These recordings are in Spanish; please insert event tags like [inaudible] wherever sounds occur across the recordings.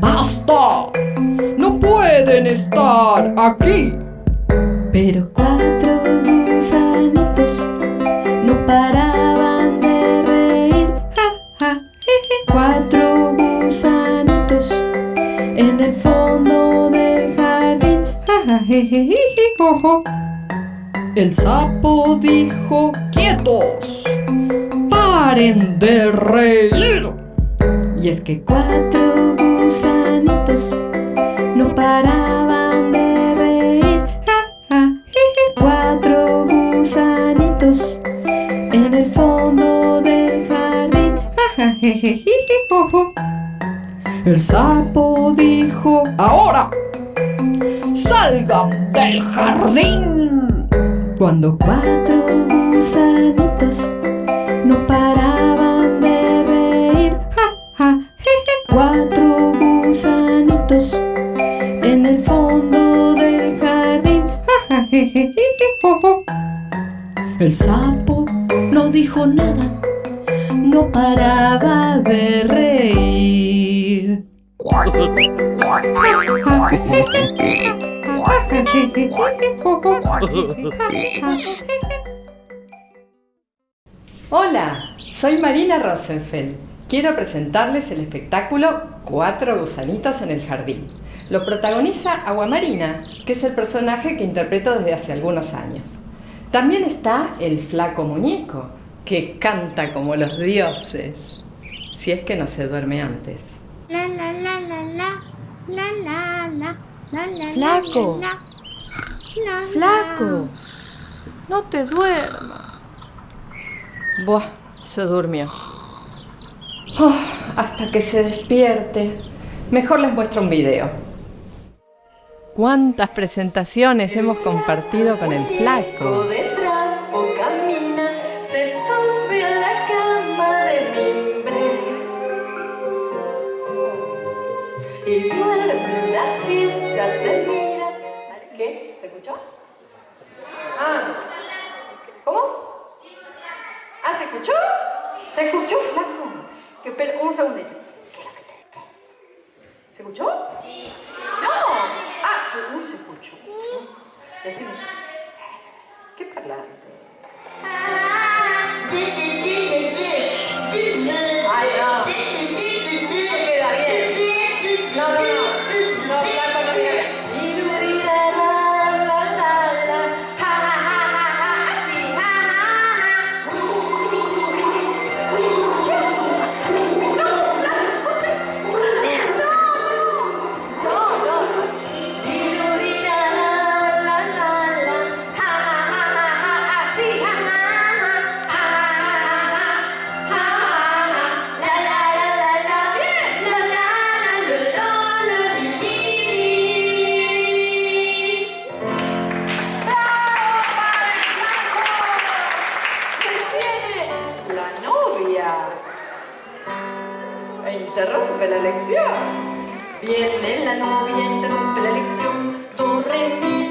¡basta! No pueden estar aquí. Pero cuatro gusanitos no paraban de reír. Ja, ja, jeje. Cuatro gusanitos en el fondo del jardín. Ja, ja, jeje, jeje, jo, jo. El sapo dijo, ¡quietos! ¡Paren de reír! Y es que cuatro gusanitos no paraban de reír. Cuatro gusanitos en el fondo del jardín. El sapo dijo, ¡ahora! ¡Salgan del jardín! Cuando cuatro gusanitos no paraban El sapo no dijo nada, no paraba de reír. Hola, soy Marina Rosenfeld. Quiero presentarles el espectáculo Cuatro gusanitos en el jardín. Lo protagoniza Aguamarina, que es el personaje que interpreto desde hace algunos años. También está el flaco muñeco, que canta como los dioses, si es que no se duerme antes. La la la la la la la la la la Flaco. la, la, la, ¡Flaco! No te duermas. Buah, se durmió. Oh, hasta que se despierte. Mejor les muestro un video cuántas presentaciones hemos compartido con el flaco. Desce. viernes la novia interrumpe la lección.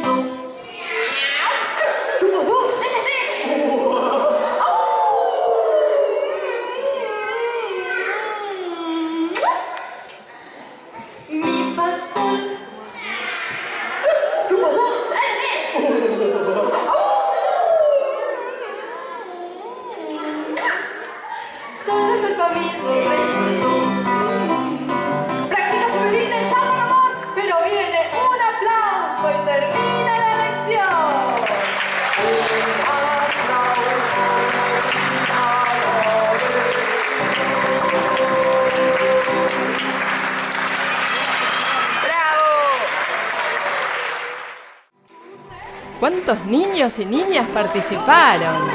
¿Cuántos niños y niñas participaron?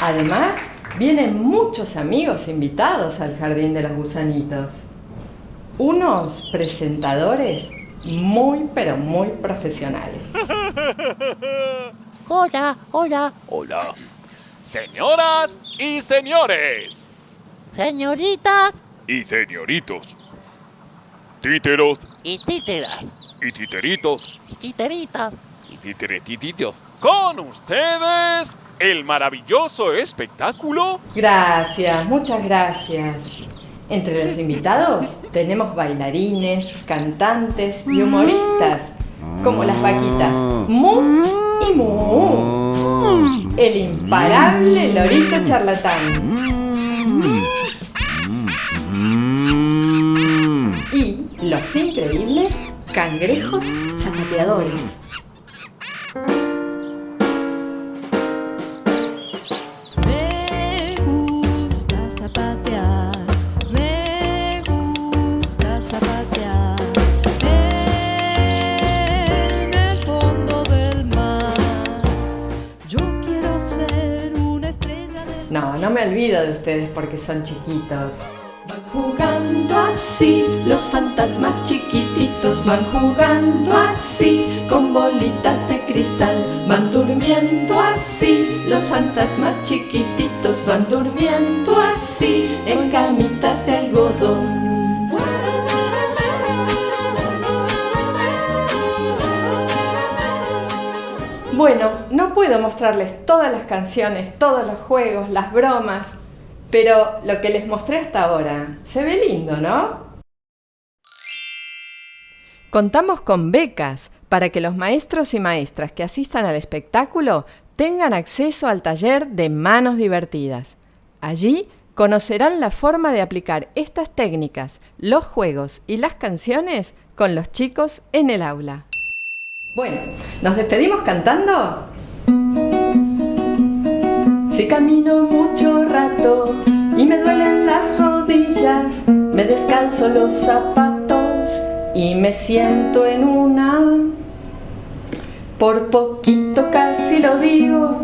Además, vienen muchos amigos invitados al Jardín de los Gusanitos. Unos presentadores muy pero muy profesionales. [laughs] Hola, hola, Hola. Señoras y señores. señoritas Y señoritos. Títeros y títeras y titeritos y titeritas. y titeretititos. Con ustedes, el maravilloso espectáculo. Gracias, muchas gracias. Entre los invitados tenemos bailarines, cantantes y humoristas, como las vaquitas Mu y Mu. El imparable lorito charlatán. Y los increíbles cangrejos zapateadores. Me olvido de ustedes porque son chiquitos. Van jugando así, los fantasmas chiquititos van jugando así, con bolitas de cristal. Van durmiendo así, los fantasmas chiquititos van durmiendo así, en camitas de algodón. Bueno, no puedo mostrarles todas las canciones, todos los juegos, las bromas, pero lo que les mostré hasta ahora se ve lindo, ¿no? Contamos con becas para que los maestros y maestras que asistan al espectáculo tengan acceso al taller de manos divertidas. Allí conocerán la forma de aplicar estas técnicas, los juegos y las canciones con los chicos en el aula. Bueno, ¿nos despedimos cantando? Si camino mucho rato y me duelen las rodillas, me descalzo los zapatos y me siento en una. Por poquito casi lo digo,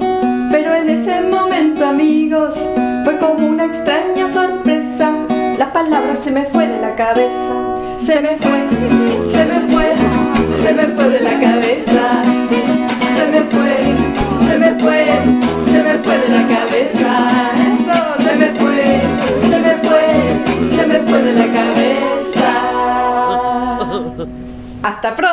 pero en ese momento amigos fue como una extraña sorpresa. La palabra se me fue de la cabeza, se me fue, se me fue, se me fue de la cabeza, se me fue, se me fue, se me fue de la cabeza. Eso, se me fue, se me fue, se me fue de la cabeza. Hasta pronto.